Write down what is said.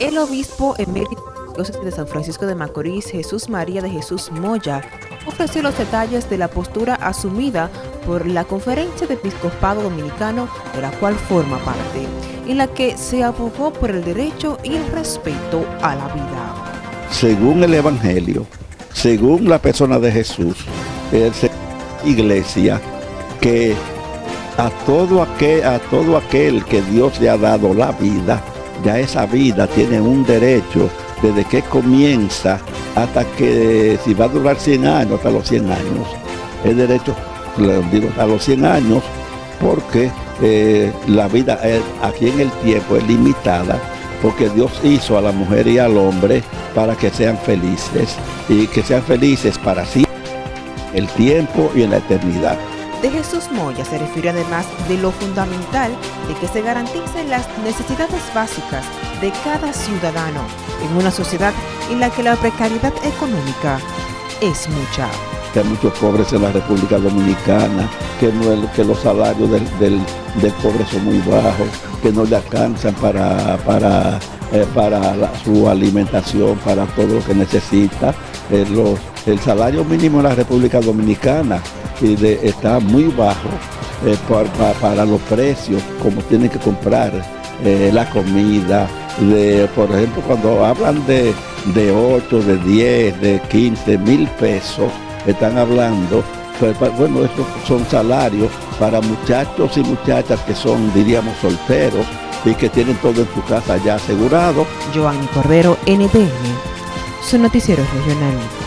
El obispo emérito de San Francisco de Macorís, Jesús María de Jesús Moya, ofreció los detalles de la postura asumida por la Conferencia de Episcopado Dominicano, de la cual forma parte, en la que se abogó por el derecho y el respeto a la vida. Según el Evangelio, según la persona de Jesús, es iglesia que a todo, aquel, a todo aquel que Dios le ha dado la vida, ya esa vida tiene un derecho desde que comienza hasta que si va a durar 100 años, hasta los 100 años. Es derecho, digo, a los 100 años porque eh, la vida aquí en el tiempo es limitada porque Dios hizo a la mujer y al hombre para que sean felices y que sean felices para sí, el tiempo y en la eternidad de Jesús Moya se refiere además de lo fundamental de que se garanticen las necesidades básicas de cada ciudadano en una sociedad en la que la precariedad económica es mucha. Hay muchos pobres en la República Dominicana, que, no, que los salarios del, del, pobre son muy bajos, que no le alcanzan para, para, eh, para su alimentación, para todo lo que necesita. Eh, los, el salario mínimo en la República Dominicana está muy bajo eh, para los precios, como tienen que comprar eh, la comida. De, por ejemplo, cuando hablan de, de 8, de 10, de 15 mil pesos, están hablando, pues, bueno, estos son salarios para muchachos y muchachas que son, diríamos, solteros y que tienen todo en su casa ya asegurado. Joanny Cordero, NTN, su noticiero regional.